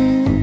Mm-hmm.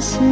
是。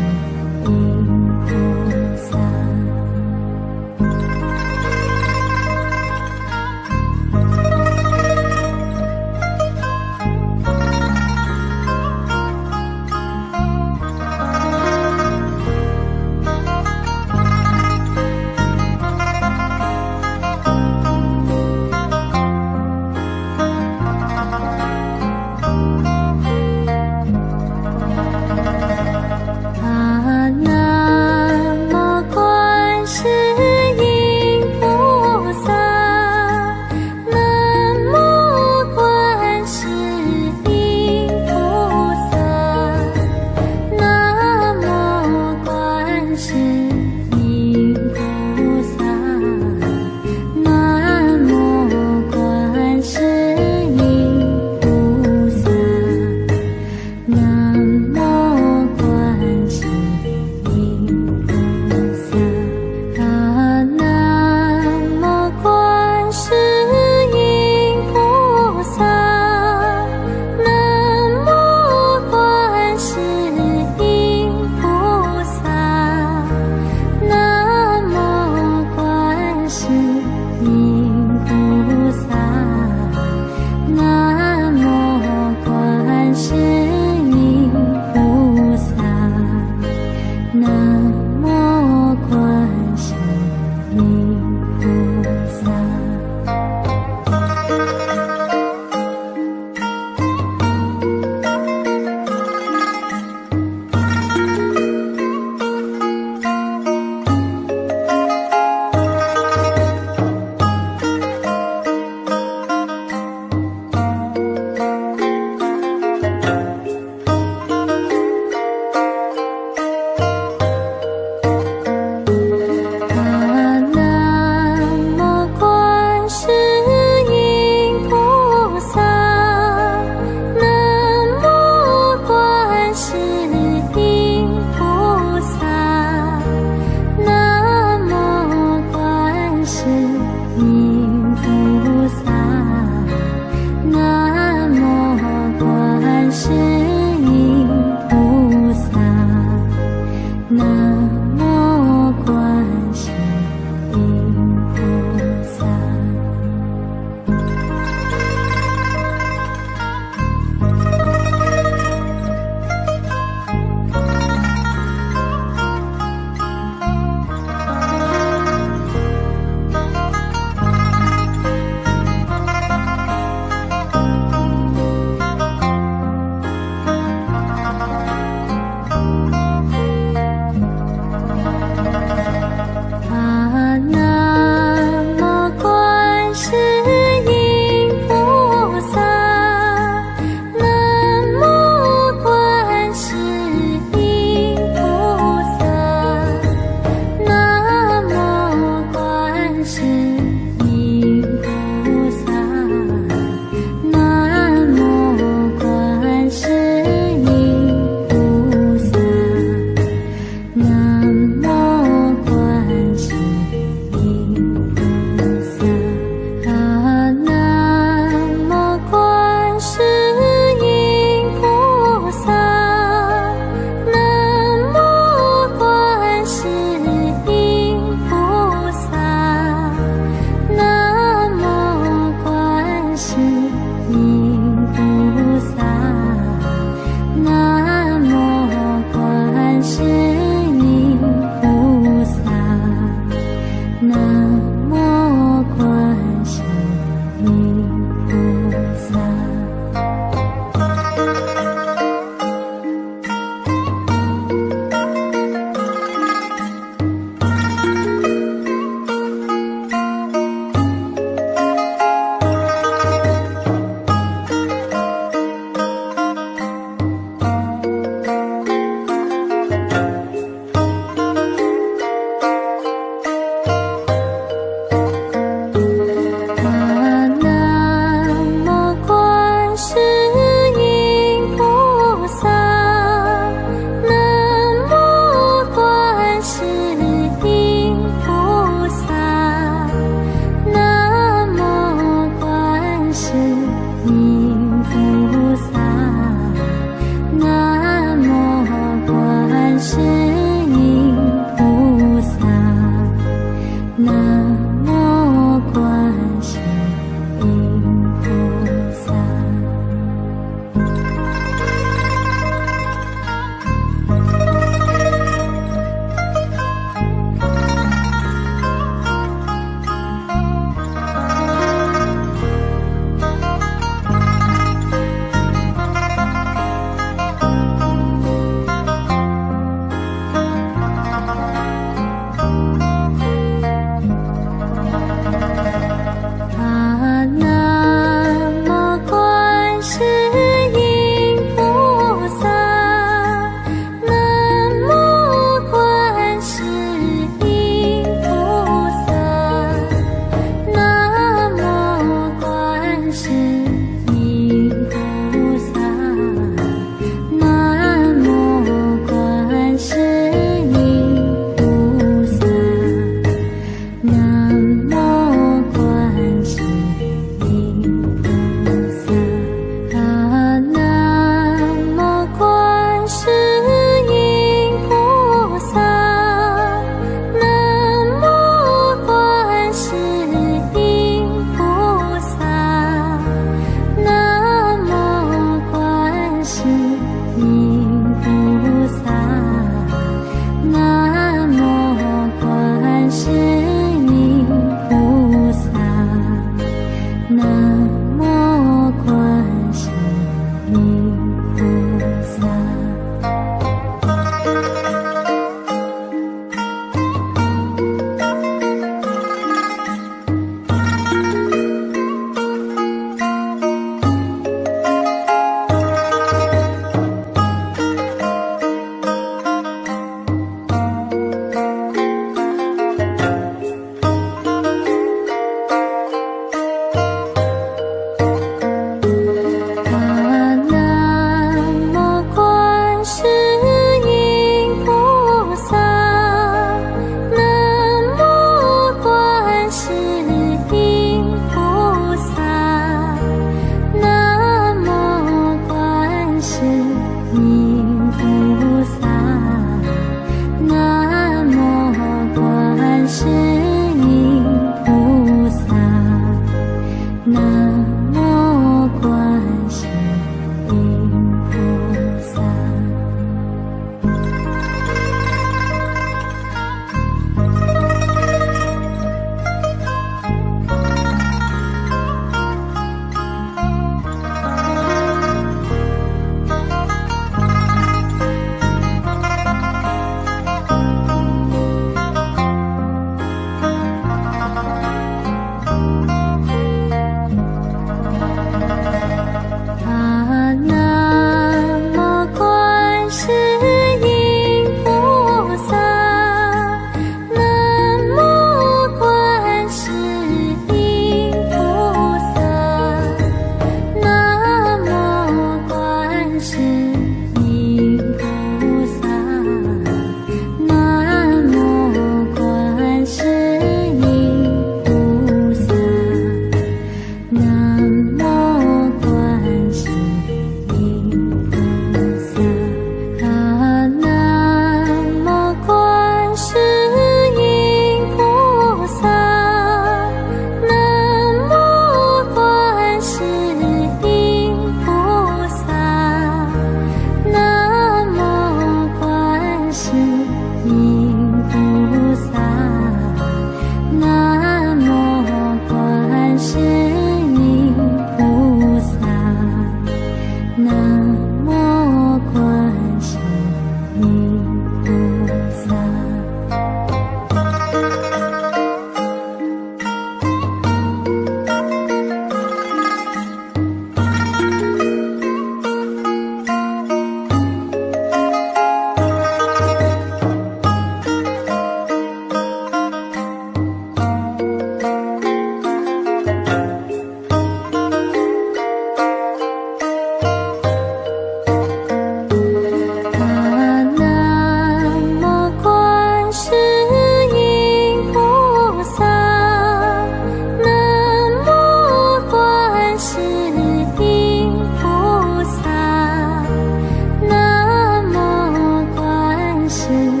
心。